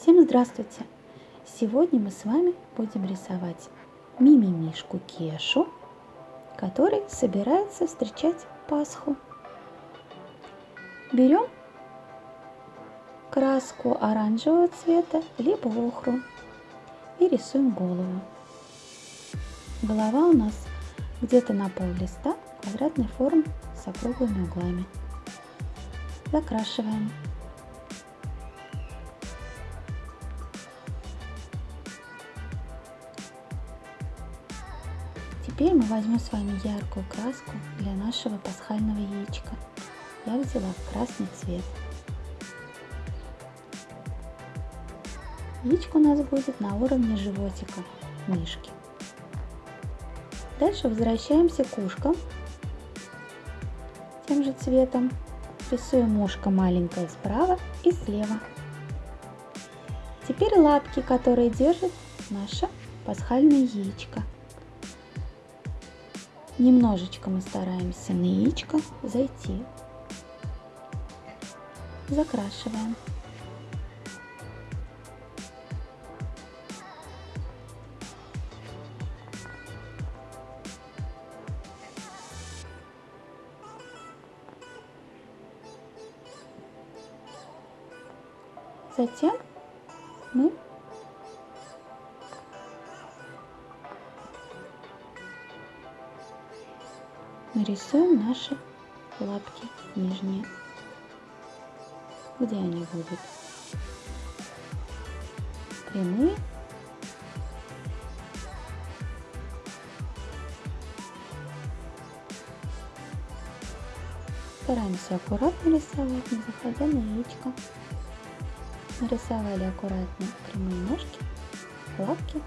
Всем здравствуйте! Сегодня мы с вами будем рисовать мимимишку Кешу, который собирается встречать Пасху. Берем краску оранжевого цвета, либо охру и рисуем голову. Голова у нас где-то на пол листа квадратной формы с округлыми углами. Закрашиваем. Теперь мы возьмем с вами яркую краску для нашего пасхального яичка. Я взяла красный цвет. Яичко у нас будет на уровне животика мишки. Дальше возвращаемся к ушкам тем же цветом. Рисуем ушко маленькое справа и слева. Теперь лапки, которые держит наше пасхальное яичко. Немножечко мы стараемся на яичко зайти. Закрашиваем. Затем мы нарисуем наши лапки нижние. Где они будут? Прямые. Стараемся аккуратно рисовать, не заходя на яичко. Нарисовали аккуратно прямые ножки, лапки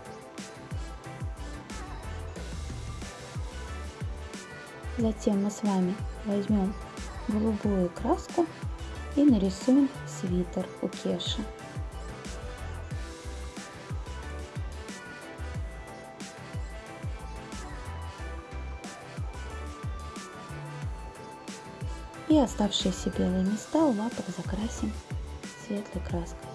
Затем мы с вами возьмем голубую краску и нарисуем свитер у Кеши. И оставшиеся белые места у лапок закрасим светлой краской.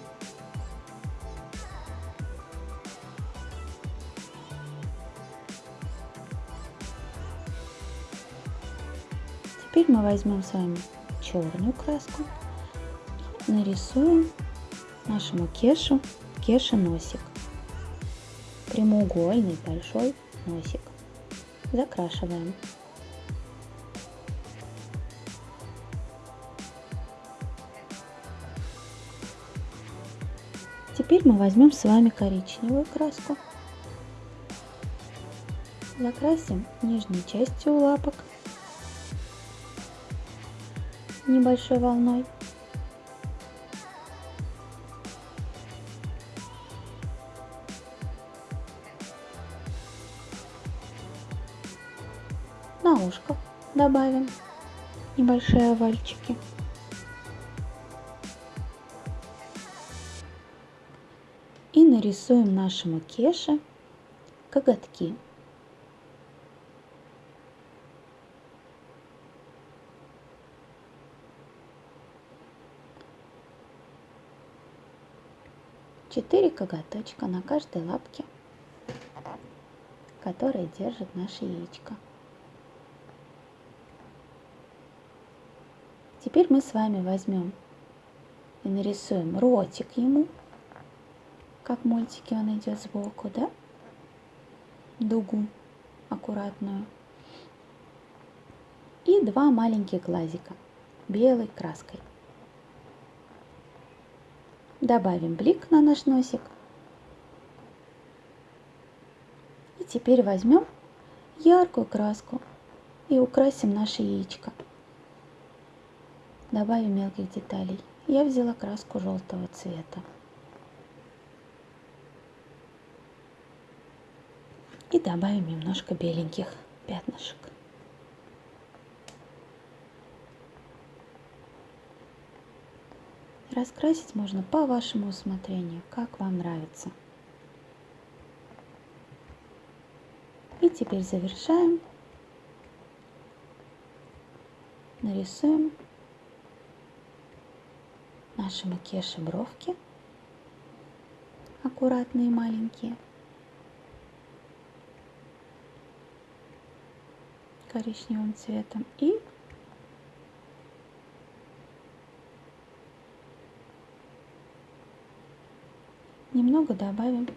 Теперь мы возьмем с вами черную краску нарисуем нашему кешу кеша носик. Прямоугольный большой носик. Закрашиваем. Теперь мы возьмем с вами коричневую краску. Закрасим нижней частью лапок небольшой волной. На ушко добавим небольшие овальчики. И нарисуем нашему кеше коготки. Четыре коготочка на каждой лапке, которые держит наше яичко. Теперь мы с вами возьмем и нарисуем ротик ему, как в мультике он идет сбоку, да? Дугу аккуратную. И два маленьких глазика белой краской. Добавим блик на наш носик. И теперь возьмем яркую краску и украсим наше яичко. Добавим мелких деталей. Я взяла краску желтого цвета. И добавим немножко беленьких пятнышек. Раскрасить можно по вашему усмотрению, как вам нравится. И теперь завершаем. Нарисуем нашему кеше бровки аккуратные маленькие. коричневым цветом и немного добавим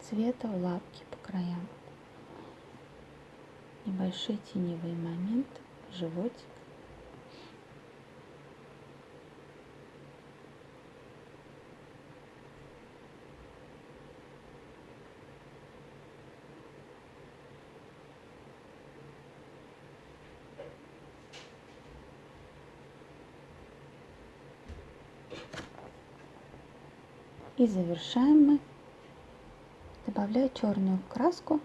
цвета в лапки по краям. Небольшие теневые моменты животик И завершаем мы, добавляя черную краску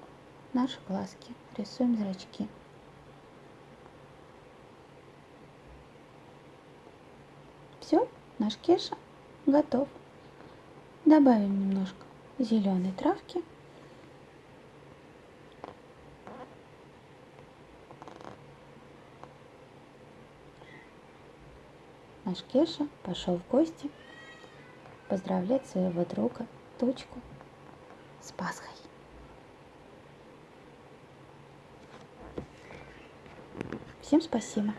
наши глазки. Рисуем зрачки. Все, наш кеша готов. Добавим немножко зеленой травки. Наш Кеша пошел в гости поздравлять своего друга, дочку, с Пасхой. Всем спасибо.